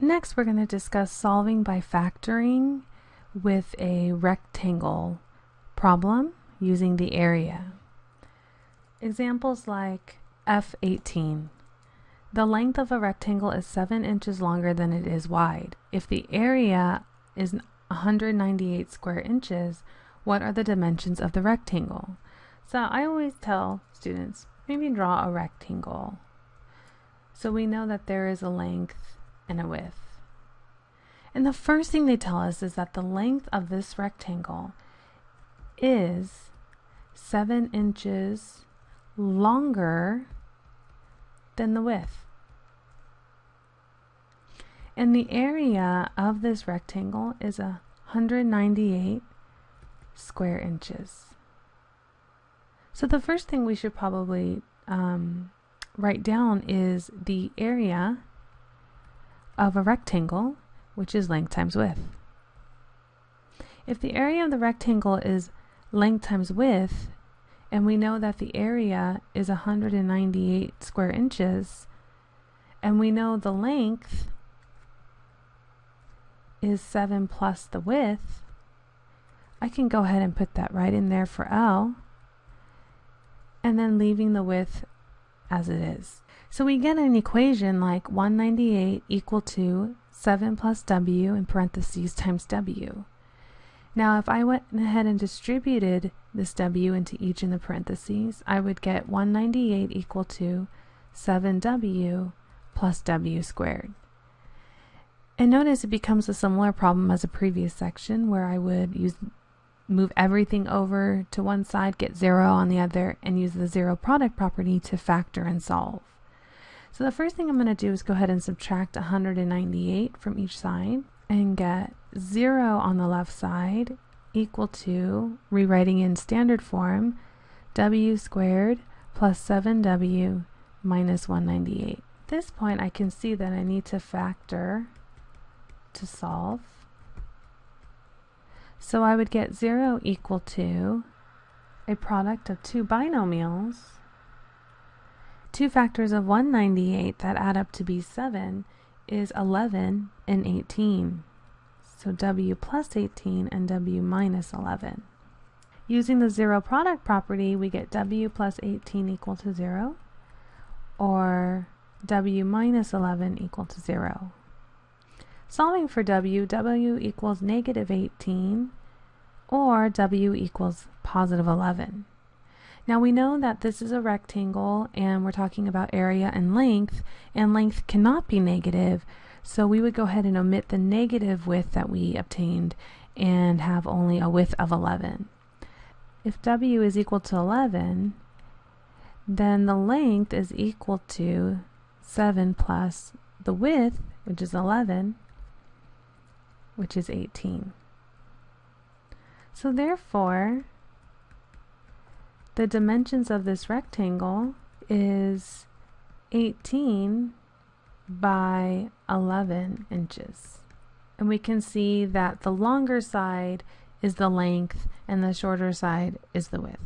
Next, we're going to discuss solving by factoring with a rectangle problem using the area. Examples like F18. The length of a rectangle is 7 inches longer than it is wide. If the area is 198 square inches, what are the dimensions of the rectangle? So I always tell students, maybe draw a rectangle. So we know that there is a length and a width. And the first thing they tell us is that the length of this rectangle is 7 inches longer than the width. And the area of this rectangle is 198 square inches. So the first thing we should probably um, write down is the area of a rectangle, which is length times width. If the area of the rectangle is length times width, and we know that the area is 198 square inches, and we know the length is 7 plus the width, I can go ahead and put that right in there for L, and then leaving the width as it is. So we get an equation like 198 equal to 7 plus w in parentheses times w. Now if I went ahead and distributed this w into each in the parentheses, I would get 198 equal to 7w plus w squared. And notice it becomes a similar problem as a previous section where I would use move everything over to one side, get zero on the other, and use the zero product property to factor and solve. So the first thing I'm going to do is go ahead and subtract 198 from each side and get 0 on the left side equal to, rewriting in standard form, w squared plus 7w minus 198. At this point I can see that I need to factor to solve. So I would get 0 equal to a product of two binomials, two factors of 198 that add up to be 7 is 11 and 18. So w plus 18 and w minus 11. Using the zero product property, we get w plus 18 equal to 0, or w minus 11 equal to 0. Solving for w, w equals negative 18 or w equals positive 11. Now we know that this is a rectangle and we're talking about area and length and length cannot be negative so we would go ahead and omit the negative width that we obtained and have only a width of 11. If w is equal to 11 then the length is equal to 7 plus the width which is 11 which is 18. So therefore, the dimensions of this rectangle is 18 by 11 inches. And we can see that the longer side is the length and the shorter side is the width.